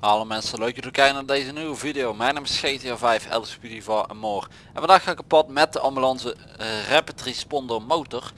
Hallo mensen, leuk dat jullie kijken naar deze nieuwe video. Mijn naam is GTA 5, LSPD van en more. En vandaag ga ik op pad met de ambulance eh, Rapid Responder motor.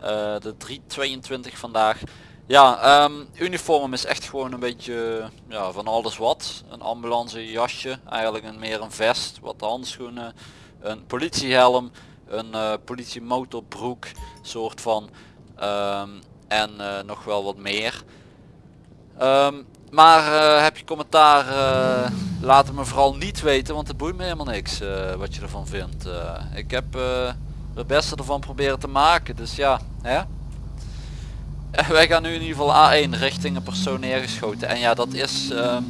Eh, de 322 vandaag. Ja, ehm, uniform is echt gewoon een beetje ja, van alles wat. Een ambulance jasje, eigenlijk een, meer een vest, wat handschoenen, een politiehelm, een eh politiemotorbroek soort van. ehm, en eh, nog wel wat meer. Ehm, maar eh, heb je commentaar, laat het me vooral niet weten, want het boeit me helemaal niks wat je ervan vindt. Ik heb het beste ervan proberen te maken, dus ja, hè? Wij gaan nu in ieder geval A1 richting een persoon neergeschoten. En ja, dat is ehm,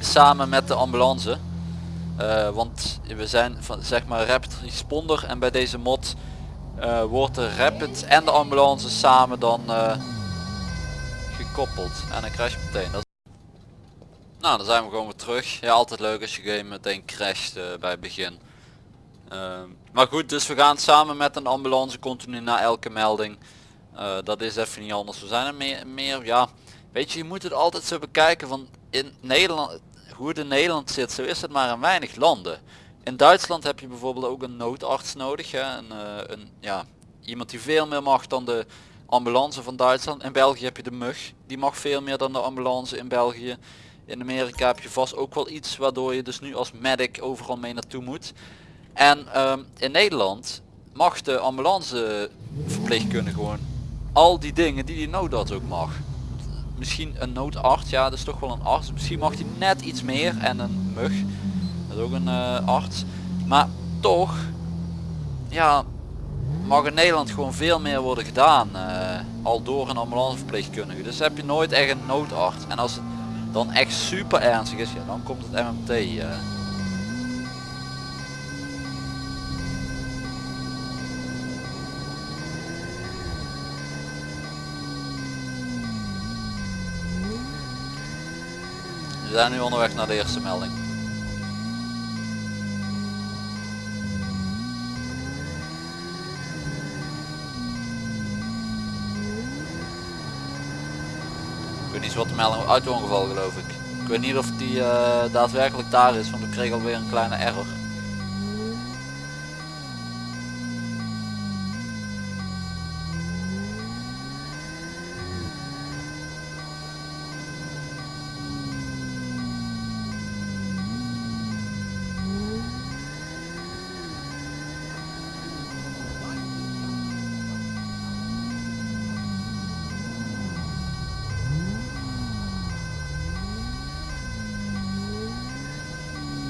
samen met de ambulance. Eh, want we zijn van zeg maar rapid responder en bij deze mod eh, wordt de rapid en de ambulance samen dan eh, gekoppeld. En dan crash je meteen. Dat nou, dan zijn we gewoon weer terug. Ja, altijd leuk als je game meteen crasht bij het begin. Ehm, maar goed, dus we gaan samen met een ambulance continu na elke melding. Dat is even niet anders. We zijn er meer, meer, ja, weet je, je moet het altijd zo bekijken van in Nederland, hoe het in Nederland zit, zo is het maar in weinig landen. In Duitsland heb je bijvoorbeeld ook een noodarts nodig, hè? Een, eh, een, ja, iemand die veel meer mag dan de ambulance van Duitsland. In België heb je de mug, die mag veel meer dan de ambulance in België. In Amerika heb je vast ook wel iets waardoor je dus nu als medic overal mee naartoe moet. En ehm, in Nederland mag de ambulance verpleegkundige gewoon al die dingen die die noodarts ook mag. Misschien een noodarts, ja dat is toch wel een arts. Misschien mag hij net iets meer en een mug, dat is ook een eh, arts. Maar toch, ja, mag in Nederland gewoon veel meer worden gedaan. eh, al door een ambulanceverpleegkundige. Dus heb je nooit echt een noodarts. En als het dan echt super ernstig is, ja, dan komt het MMT. eh. We zijn nu onderweg naar de eerste melding. Ik weet niet wat de melding auto-ongeval geloof ik. Ik weet niet of die eh, daadwerkelijk daar is, want ik kreeg alweer een kleine error.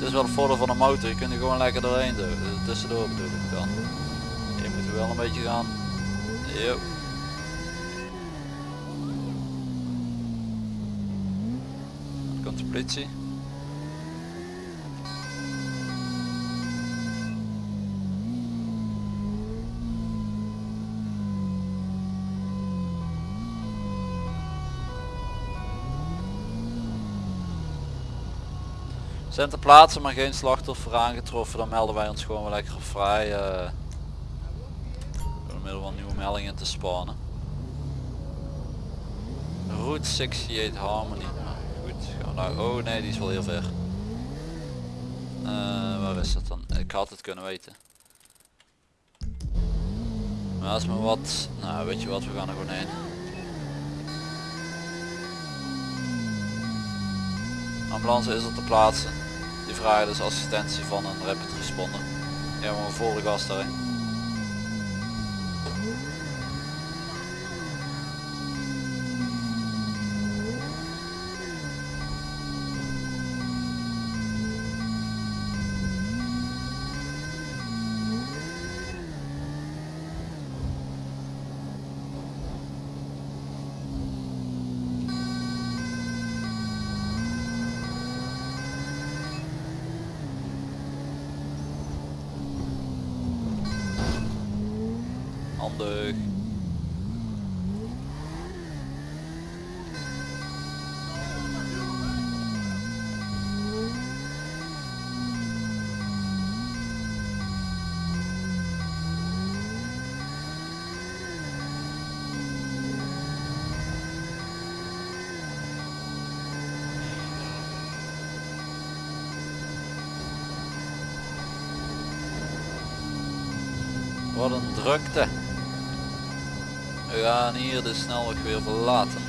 Is wel het voordeel van een motor, je kunt er gewoon lekker doorheen Tussendoor bedoel ik dan. Je moet wel een beetje gaan. Yo. Er komt de politie. Zijn ter plaatse maar geen slachtoffer aangetroffen, dan melden wij ons gewoon wel lekker vrij. eh door middel van nieuwe meldingen te spannen. Route 68 Harmony. Goed, gaan nou. Oh nee, die is wel heel ver. Eh, waar is dat dan? Ik had het kunnen weten. Maar als maar wat. Nou, weet je wat, we gaan er gewoon heen. Ambulance is op de plaatse. Die vragen dus assistentie van een rapid responder. Ja, maar de gast daarin. handig. Wat een drukte. We gaan hier de snelweg weer verlaten.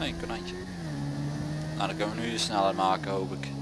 Een konijntje. Nou, dan kunnen we nu de snelheid maken, hoop ik.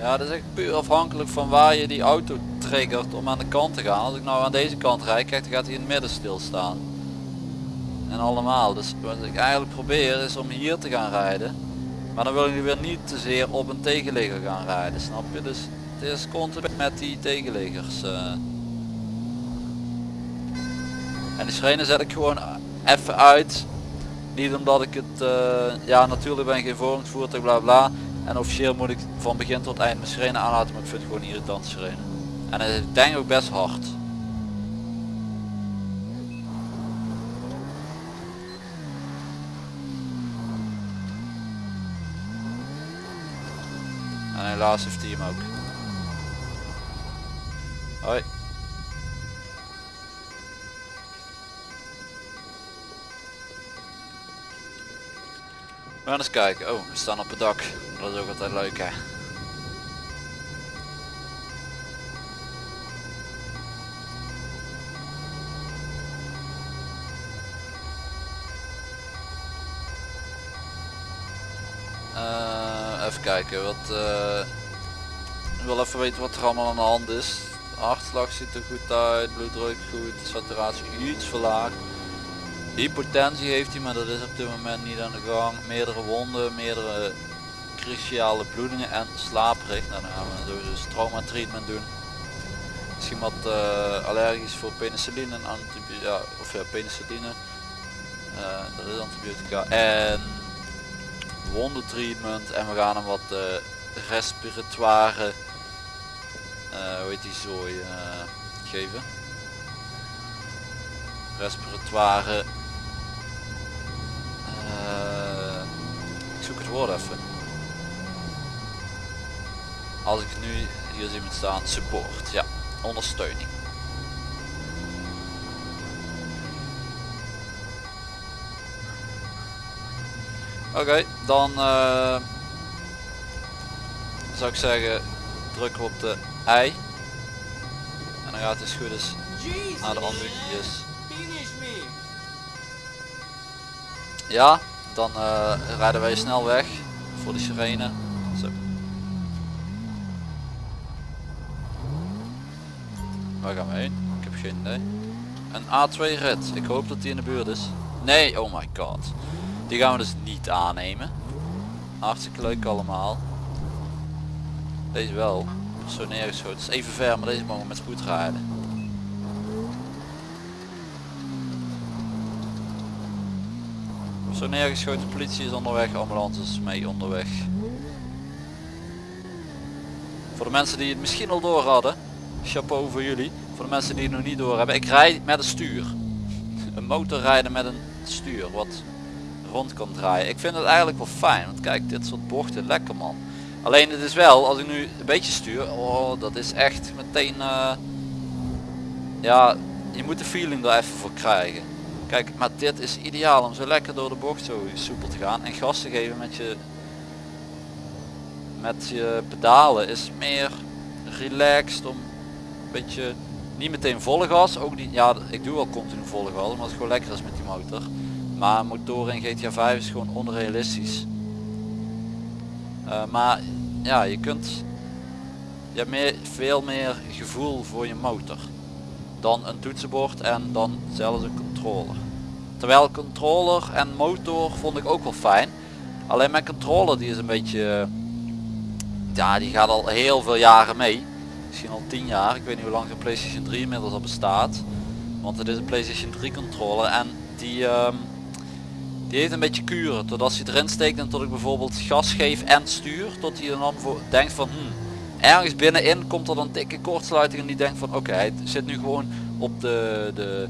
Ja, dat is echt puur afhankelijk van waar je die auto triggert om aan de kant te gaan. Als ik nou aan deze kant rijd, kijk, dan gaat hij in het midden stilstaan. En allemaal. Dus wat ik eigenlijk probeer is om hier te gaan rijden. Maar dan wil ik weer niet te zeer op een tegenligger gaan rijden, snap je? Dus het is continu met die tegenliggers. eh. En die sirene zet ik gewoon even uit. Niet omdat ik het, eh, ja natuurlijk ben ik geen vormingsvoertuig bla bla. En officieel moet ik van begin tot eind mijn sirene aanhouden, maar ik vind het gewoon irritant sirene. En het is denk ook best hard. En helaas heeft hij hem ook. We gaan eens kijken. Oh, we staan op het dak. Dat is ook altijd leuk hè. Eh, even kijken, wat, eh, ik wil even weten wat er allemaal aan de hand is. De hartslag ziet er goed uit, bloeddruk goed, saturatie iets verlaagd. Hypotensie heeft hij, maar dat is op dit moment niet aan de gang. Meerdere wonden, meerdere cruciale bloedingen en. Nou, dan gaan we sowieso dus trauma treatment doen. Misschien wat eh, allergisch voor penicilline en antibiotica, ja, of ja, penicilline. Eh, dat is antibiotica en wondentreatment en we gaan hem wat eh, respiratoire, hoe heet die zooi, geven. Respiratoire zoek het woord even. Als ik nu hier zie met staan, support, ja, ondersteuning. Oké, dan eh, zou ik zeggen, drukken we op de ei. En dan gaat het dus goed is naar de me. Ja, dan eh, rijden wij snel weg voor die sirene. Zo. Waar gaan we heen? Ik heb geen idee. Een A2 rit. Ik hoop dat die in de buurt is. Nee, oh my god. Die gaan we dus niet aannemen. Hartstikke leuk allemaal. Deze wel. Zo neergeschoten. Is even ver, maar deze mogen we met spoed rijden. Zo neergeschoten, politie is onderweg, ambulance is mee onderweg. Voor de mensen die het misschien al door hadden, chapeau voor jullie. Voor de mensen die het nog niet door hebben, ik rijd met een stuur. Een motor rijden met een stuur wat rond kan draaien. Ik vind het eigenlijk wel fijn, want kijk dit soort bochten, lekker man. Alleen het is wel, als ik nu een beetje stuur, oh dat is echt meteen, eh, ja je moet de feeling er even voor krijgen. Kijk, maar dit is ideaal om zo lekker door de bocht zo soepel te gaan en gas te geven met je met je pedalen is meer relaxed om een beetje niet meteen volle gas, ook niet, ja ik doe wel continu volle gas omdat het gewoon lekker is met die motor. Maar motoren in GTA 5 is gewoon onrealistisch. Eh, maar ja, je kunt je hebt meer, veel meer gevoel voor je motor dan een toetsenbord en dan zelfs een controller. Terwijl controller en motor vond ik ook wel fijn. Alleen mijn controller die is een beetje... eh, Ja, die gaat al heel veel jaren mee. Misschien al 10 jaar. Ik weet niet hoe lang de PlayStation 3 inmiddels al bestaat. Want het is een PlayStation 3 controller en die, ehm, die heeft een beetje kuren. Tot als hij erin steekt en tot ik bijvoorbeeld gas geef en stuur. Tot hij dan denkt van hmm, ergens binnenin komt er dan dikke kortsluiting en die denkt van oké, hij zit nu gewoon op de, de,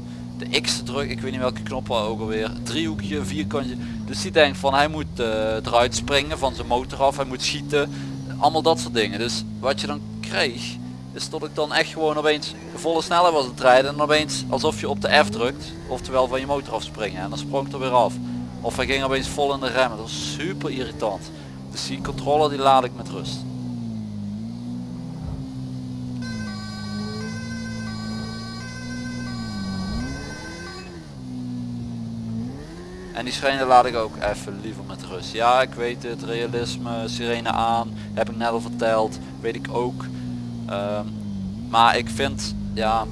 de X te drukken. Ik weet niet welke knop ook alweer. Driehoekje, vierkantje. Dus die denkt van hij moet eh, eruit springen van zijn motor af. Hij moet schieten. Allemaal dat soort dingen. Dus wat je dan kreeg is dat ik dan echt gewoon opeens volle snelheid was het rijden en opeens alsof je op de F drukt, oftewel van je motor afspringen en dan sprong het er weer af. Of hij ging opeens vol in de remmen, dat was super irritant. Dus die controller die laat ik met rust. En die sirene laat ik ook even liever met rust. Ja, ik weet het, realisme, sirene aan, heb ik net al verteld, weet ik ook. Ehm, maar ik vind, ja,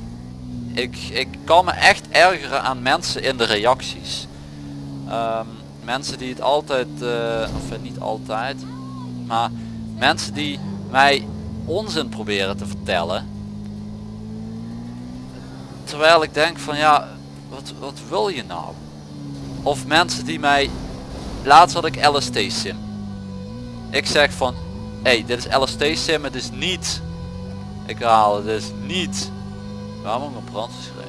ik, ik kan me echt ergeren aan mensen in de reacties. Ehm, mensen die het altijd, eh, of eh, niet altijd, maar mensen die mij onzin proberen te vertellen. Terwijl ik denk van ja, wat, wat wil je nou? Of mensen die mij, laatst had ik LST sim. Ik zeg van, hey, dit is LST sim, het is niet ik herhaal het is niet. Waarom ook een brand geschreven?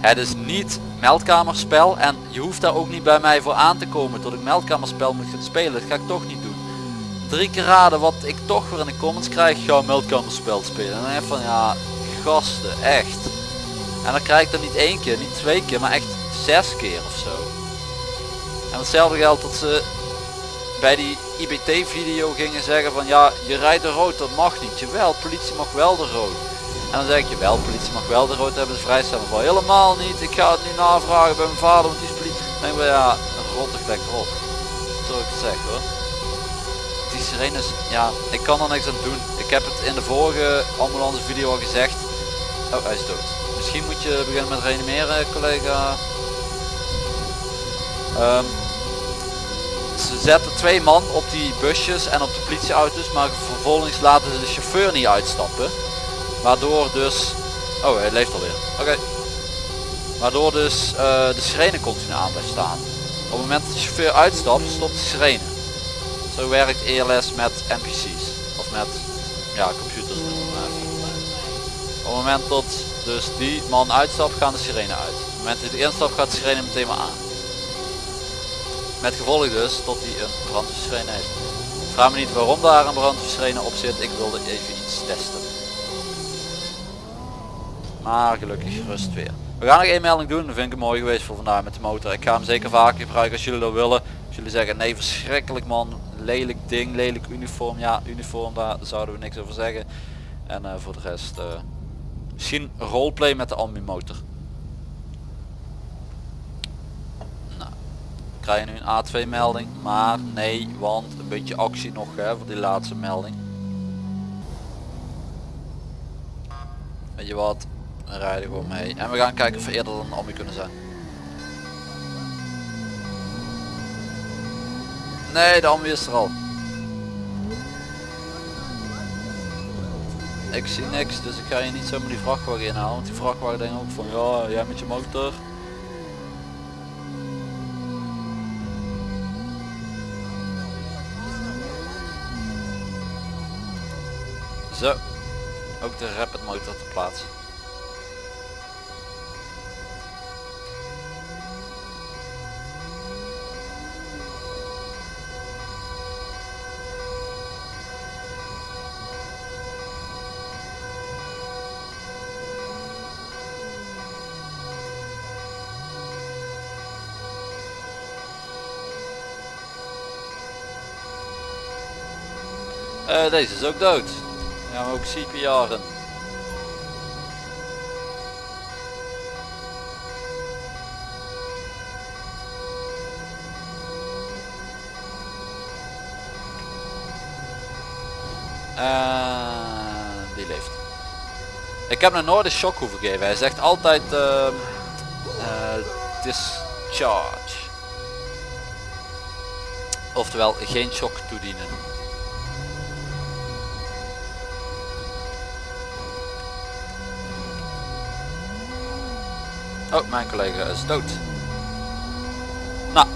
Het is niet meldkamerspel en je hoeft daar ook niet bij mij voor aan te komen tot ik meldkamerspel moet gaan spelen. Dat ga ik toch niet doen. Drie keer raden wat ik toch weer in de comments krijg. Ga meldkamerspel spelen. En dan even van ja, gasten, echt. En dan krijg ik dat niet één keer, niet twee keer, maar echt zes keer of zo. En hetzelfde geldt dat ze bij die IBT video gingen zeggen van ja je rijdt de rood dat mag niet. Jawel politie mag wel de rood. En dan zeg ik je wel politie mag wel de rood hebben ze vrijstelling voor. Helemaal niet. Ik ga het nu navragen bij mijn vader want die is politie. Dan ja rot de plek erop. Zo ik het zeg hoor. Die sirenes ja ik kan er niks aan doen. Ik heb het in de vorige ambulance video al gezegd. Oh hij is dood. Misschien moet je beginnen met reanimeren collega. Ehm, ze zetten twee man op die busjes en op de politieauto's, maar vervolgens laten ze de chauffeur niet uitstappen. Waardoor dus... Oh, hij leeft alweer. Oké. Waardoor dus eh, de sirene continu aan blijft staan. Op het moment dat de chauffeur uitstapt, stopt de sirene. Zo werkt ELS met NPC's. Of met ja, computers. Op het moment dat dus die man uitstapt, gaan de sirene uit. Op het moment dat hij instapt, gaat de sirene meteen maar aan. Met gevolg dus dat hij een brandweersirene heeft. Vraag me niet waarom daar een brandweersirene op zit. Ik wilde even iets testen. Maar gelukkig rust weer. We gaan nog één melding doen. Dat vind ik mooi geweest voor vandaag met de motor. Ik ga hem zeker vaker gebruiken als jullie dat willen. Als jullie zeggen nee verschrikkelijk man. Lelijk ding, lelijk uniform. Ja uniform daar zouden we niks over zeggen. En uh, voor de rest uh, misschien roleplay met de ambi motor. Krijg je nu een A2 melding. Maar nee, want een beetje actie nog hè, voor die laatste melding. Weet je wat, we rijden gewoon mee. En we gaan kijken of we eerder dan Ambi kunnen zijn. Nee, de Ambi is er al. Ik zie niks, dus ik ga je niet zomaar die vrachtwagen inhalen. Want die vrachtwagen denkt ook van ja, jij met je motor. Zo, ook de rapid motor te plaatsen. Uh, deze is ook dood. Ook CPR'en. En die leeft. Ik heb nog nooit een shock hoeven geven. Hij zegt altijd uh, uh, discharge. Oftewel geen shock toedienen. Oh, mijn collega is dood. Nou,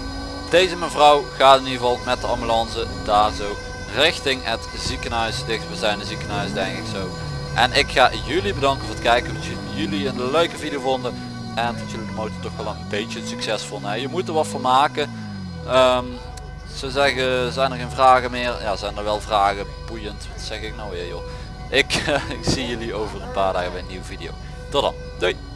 deze mevrouw gaat in ieder geval met de ambulance daar zo richting het ziekenhuis, dichtstbijzijnde ziekenhuis denk ik zo. En ik ga jullie bedanken voor het kijken, dat jullie een leuke video vonden en dat jullie de motor toch wel een beetje succesvol. Nou, je moet er wat van maken. Ehm, ze zeggen, zijn er geen vragen meer? Ja, zijn er wel vragen. Boeiend, wat zeg ik nou weer joh. Ik, ik zie jullie over een paar dagen bij een nieuwe video. Tot dan, doei!